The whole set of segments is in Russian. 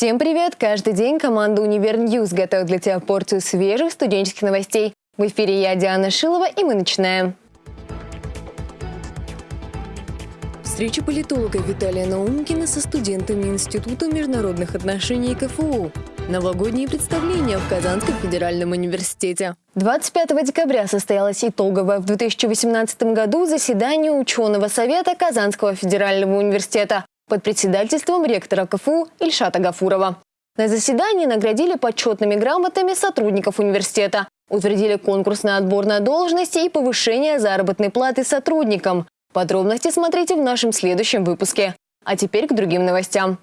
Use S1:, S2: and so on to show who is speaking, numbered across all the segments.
S1: Всем привет! Каждый день команда «Универ News» готовит для тебя порцию свежих студенческих новостей. В эфире я, Диана Шилова, и мы начинаем. Встреча политолога Виталия Наумкина со студентами Института международных отношений КФУ. Новогодние представления в Казанском федеральном университете. 25 декабря состоялось итоговое в 2018 году заседание ученого совета Казанского федерального университета под председательством ректора КФУ Ильшата Гафурова. На заседании наградили почетными грамотами сотрудников университета, утвердили конкурс на отбор на должности и повышение заработной платы сотрудникам. Подробности смотрите в нашем следующем выпуске. А теперь к другим новостям.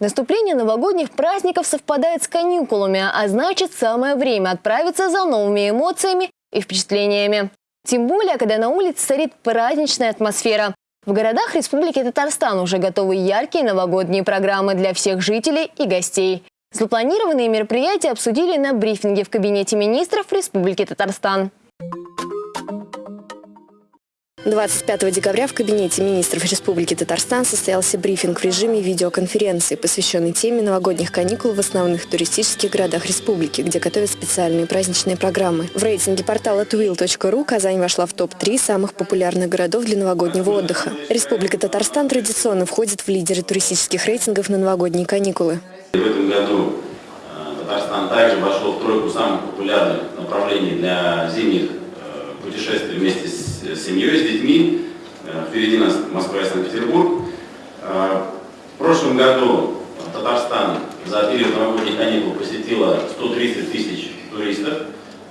S1: Наступление новогодних праздников совпадает с каникулами, а значит самое время отправиться за новыми эмоциями и впечатлениями. Тем более, когда на улице царит праздничная атмосфера. В городах Республики Татарстан уже готовы яркие новогодние программы для всех жителей и гостей. Запланированные мероприятия обсудили на брифинге в кабинете министров Республики Татарстан.
S2: 25 декабря в кабинете министров Республики Татарстан состоялся брифинг в режиме видеоконференции, посвященный теме новогодних каникул в основных туристических городах республики, где готовят специальные праздничные программы. В рейтинге портала twill.ru Казань вошла в топ-3 самых популярных городов для новогоднего отдыха. Республика Татарстан традиционно входит в лидеры туристических рейтингов на новогодние каникулы.
S3: В этом году э, Татарстан также вошел в тройку самых популярных направлений для зимних э, путешествий вместе с с семьей, с детьми. Э, впереди нас Москва и Санкт-Петербург. Э, в прошлом году Татарстан за период новогодних каникул посетило 130 тысяч туристов.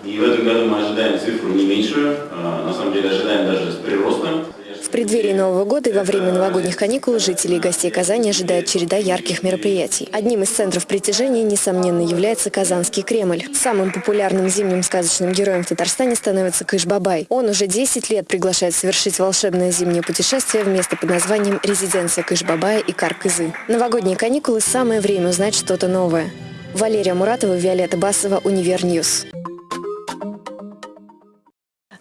S3: И в этом году мы ожидаем цифру не меньшую, э, на самом деле ожидаем даже с приростом.
S2: Преддверии Нового года и во время новогодних каникул жителей и гостей Казани ожидает череда ярких мероприятий. Одним из центров притяжения, несомненно, является Казанский Кремль. Самым популярным зимним сказочным героем в Татарстане становится Кыш-Бабай. Он уже 10 лет приглашает совершить волшебное зимнее путешествие в место под названием «Резиденция Кыш-Бабая и Каркызы». Новогодние каникулы – самое время узнать что-то новое. Валерия Муратова, Виолетта Басова, Универ News.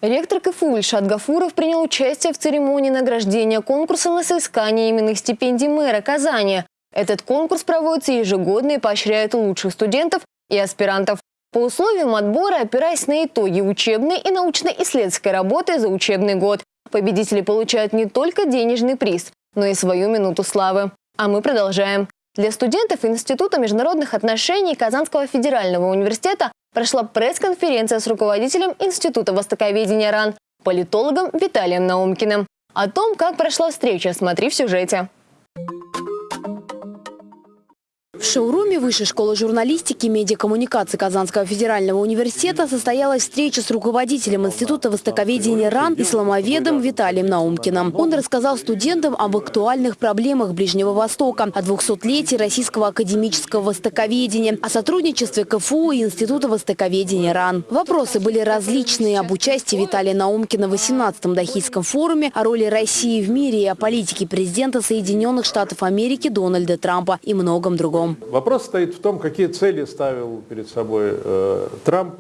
S1: Ректор КФУ Ильшат Гафуров принял участие в церемонии награждения конкурса на соискание именных стипендий мэра Казани. Этот конкурс проводится ежегодно и поощряет лучших студентов и аспирантов. По условиям отбора, опираясь на итоги учебной и научно-исследовательской работы за учебный год, победители получают не только денежный приз, но и свою минуту славы. А мы продолжаем. Для студентов Института международных отношений Казанского федерального университета прошла пресс-конференция с руководителем Института востоковедения РАН, политологом Виталием Наумкиным. О том, как прошла встреча, смотри в сюжете.
S4: В шоуруме Высшей школы журналистики и медиакоммуникации Казанского федерального университета состоялась встреча с руководителем Института востоковедения РАН исламоведом Виталием Наумкиным. Он рассказал студентам об актуальных проблемах Ближнего Востока, о 200-летии российского академического востоковедения, о сотрудничестве КФУ и Института востоковедения РАН. Вопросы были различные об участии Виталия Наумкина в 18-м Дахийском форуме, о роли России в мире и о политике президента Соединенных Штатов Америки Дональда Трампа и многом другом.
S5: Вопрос стоит в том, какие цели ставил перед собой э, Трамп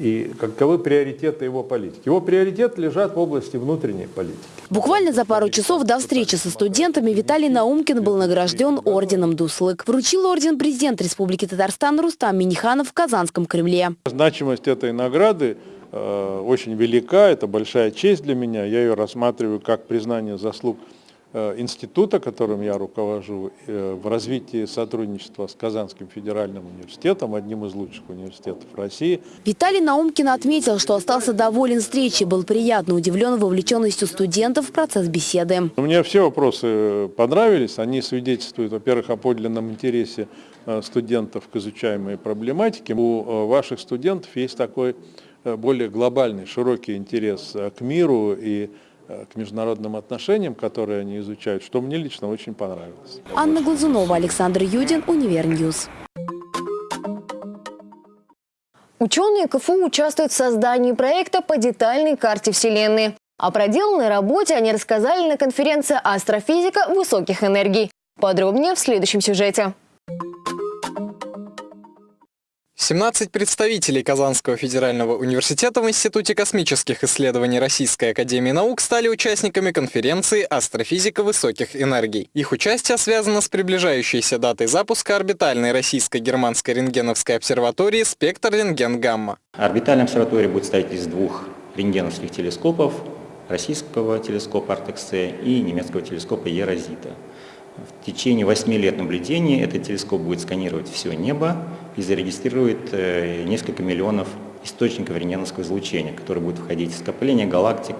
S5: и каковы приоритеты его политики. Его приоритеты лежат в области внутренней политики.
S4: Буквально за пару часов до встречи со студентами Виталий Наумкин был награжден орденом Дуслык. Вручил орден президент Республики Татарстан Рустам Миниханов в Казанском Кремле.
S5: Значимость этой награды э, очень велика, это большая честь для меня. Я ее рассматриваю как признание заслуг института, которым я руковожу, э, в развитии сотрудничества с Казанским федеральным университетом, одним из лучших университетов России.
S4: Виталий Наумкин отметил, что остался доволен встречей, был приятно удивлен вовлеченностью студентов в процесс беседы.
S5: Мне все вопросы понравились, они свидетельствуют, во-первых, о подлинном интересе э, студентов к изучаемой проблематике. У ваших студентов есть такой более глобальный, широкий интерес к миру и Э, к международным отношениям, которые они изучают, что мне лично очень понравилось.
S4: Анна Глазунова, Александр Юдин, Универ News.
S1: Ученые КФУ участвуют в создании проекта по детальной карте Вселенной. О проделанной работе они рассказали на конференции «Астрофизика высоких энергий». Подробнее в следующем сюжете.
S6: 17 представителей Казанского федерального университета в Институте космических исследований Российской академии наук стали участниками конференции «Астрофизика высоких энергий». Их участие связано с приближающейся датой запуска орбитальной российско-германской рентгеновской обсерватории «Спектр рентген-гамма».
S7: Орбитальная обсерватория будет стоять из двух рентгеновских телескопов, российского телескопа Артексе и немецкого телескопа Ерозита. В течение 8 лет наблюдений этот телескоп будет сканировать все небо и зарегистрирует э, несколько миллионов источников рентгеновского излучения, которые будут входить в скопление галактик,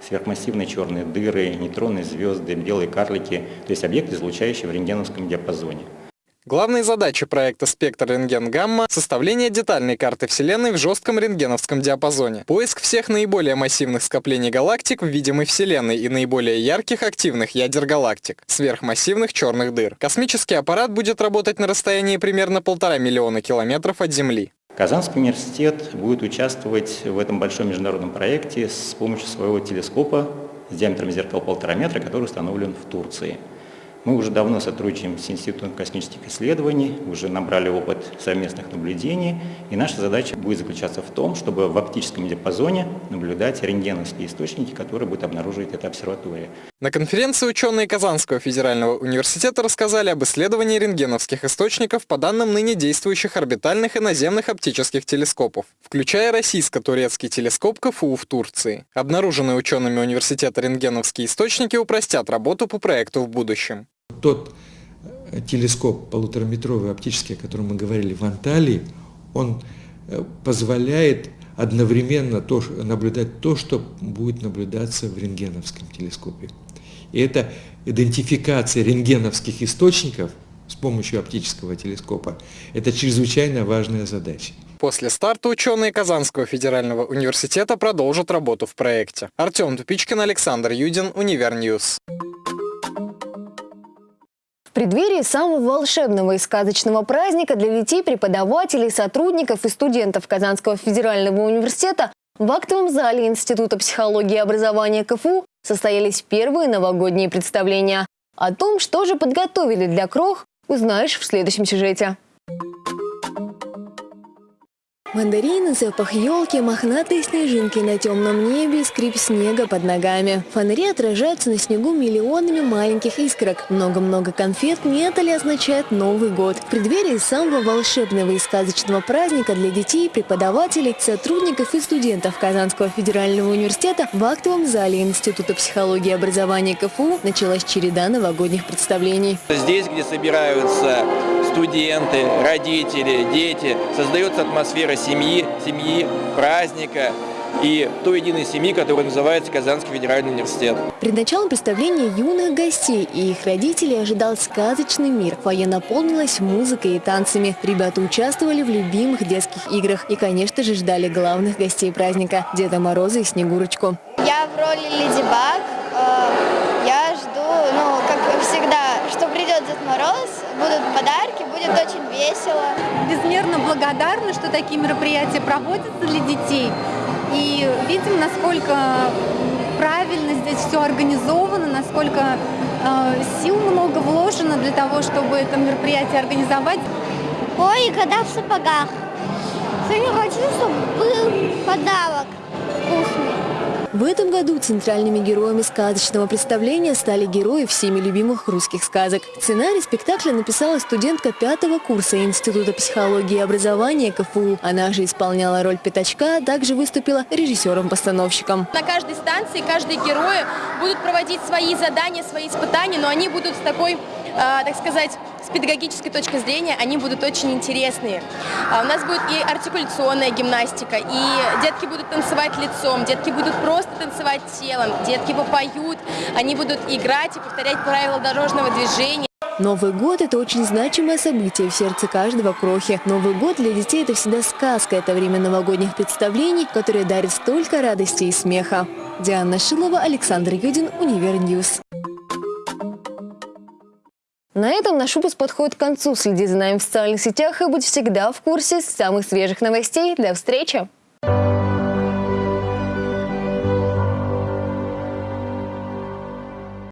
S7: сверхмассивные черные дыры, нейтронные звезды, белые карлики, то есть объекты, излучающие в рентгеновском диапазоне.
S6: Главные задачи проекта «Спектр рентген-гамма» — составление детальной карты Вселенной в жестком рентгеновском диапазоне, поиск всех наиболее массивных скоплений галактик в видимой Вселенной и наиболее ярких активных ядер галактик, сверхмассивных черных дыр. Космический аппарат будет работать на расстоянии примерно полтора миллиона километров от Земли.
S7: Казанский университет будет участвовать в этом большом международном проекте с помощью своего телескопа с диаметром зеркал полтора метра, который установлен в Турции. Мы уже давно сотрудничаем с Институтом космических исследований, уже набрали опыт совместных наблюдений, и наша задача будет заключаться в том, чтобы в оптическом диапазоне наблюдать рентгеновские источники, которые будет обнаруживать эта обсерватория.
S6: На конференции ученые Казанского федерального университета рассказали об исследовании рентгеновских источников по данным ныне действующих орбитальных и наземных оптических телескопов, включая российско-турецкий телескоп КФУ в Турции. Обнаруженные учеными университета рентгеновские источники упростят работу по проекту в будущем
S8: тот э, телескоп полутораметровый оптический, о котором мы говорили в Анталии, он э, позволяет одновременно то, наблюдать то, что будет наблюдаться в рентгеновском телескопе. И это идентификация рентгеновских источников с помощью оптического телескопа. Это чрезвычайно важная задача.
S6: После старта ученые Казанского федерального университета продолжат работу в проекте. Артем Тупичкин, Александр Юдин, Универньюз.
S1: В преддверии самого волшебного и сказочного праздника для детей, преподавателей, сотрудников и студентов Казанского федерального университета в актовом зале Института психологии и образования КФУ состоялись первые новогодние представления. О том, что же подготовили для крох, узнаешь в следующем сюжете. Мандарины, запах елки, мохнатые снежинки на темном небе, скрип снега под ногами. Фонари отражаются на снегу миллионами маленьких искрок. Много-много конфет не это ли означает Новый год. В преддверии самого волшебного и сказочного праздника для детей, преподавателей, сотрудников и студентов Казанского федерального университета в актовом зале Института психологии и образования КФУ началась череда новогодних представлений.
S9: Здесь, где собираются студенты, родители, дети. Создается атмосфера семьи, семьи, праздника и той единой семьи, которая называется Казанский федеральный университет.
S1: Перед началом представления юных гостей и их родителей ожидал сказочный мир. Фойе наполнилось музыкой и танцами. Ребята участвовали в любимых детских играх и, конечно же, ждали главных гостей праздника – Деда Мороза и Снегурочку.
S10: Я в роли Леди Баг. Э, я жду, ну, как всегда, что придет Дед Мороз, будут подарки, будет очень весело.
S11: Безмерно благодарны, что такие мероприятия проводятся для детей. И видим, насколько правильно здесь все организовано, насколько э, сил много вложено для того, чтобы это мероприятие организовать.
S10: Ой, года в сапогах. Сегодня хочу, чтобы был подарок вкусный.
S1: В этом году центральными героями сказочного представления стали герои всеми любимых русских сказок. Сценарий спектакля написала студентка пятого курса Института психологии и образования КФУ. Она же исполняла роль пятачка, а также выступила режиссером-постановщиком.
S12: На каждой станции каждые герои будут проводить свои задания, свои испытания, но они будут с такой, э, так сказать, педагогической точки зрения они будут очень интересные. А у нас будет и артикуляционная гимнастика, и детки будут танцевать лицом, детки будут просто танцевать телом, детки попоют, они будут играть и повторять правила дорожного движения.
S1: Новый год – это очень значимое событие в сердце каждого крохи. Новый год для детей – это всегда сказка. Это время новогодних представлений, которые дарят столько радости и смеха. Диана Шилова, Александр Юдин, Универньюз. На этом наш выпуск подходит к концу. Следи за нами в социальных сетях и будь всегда в курсе самых свежих новостей. До встречи!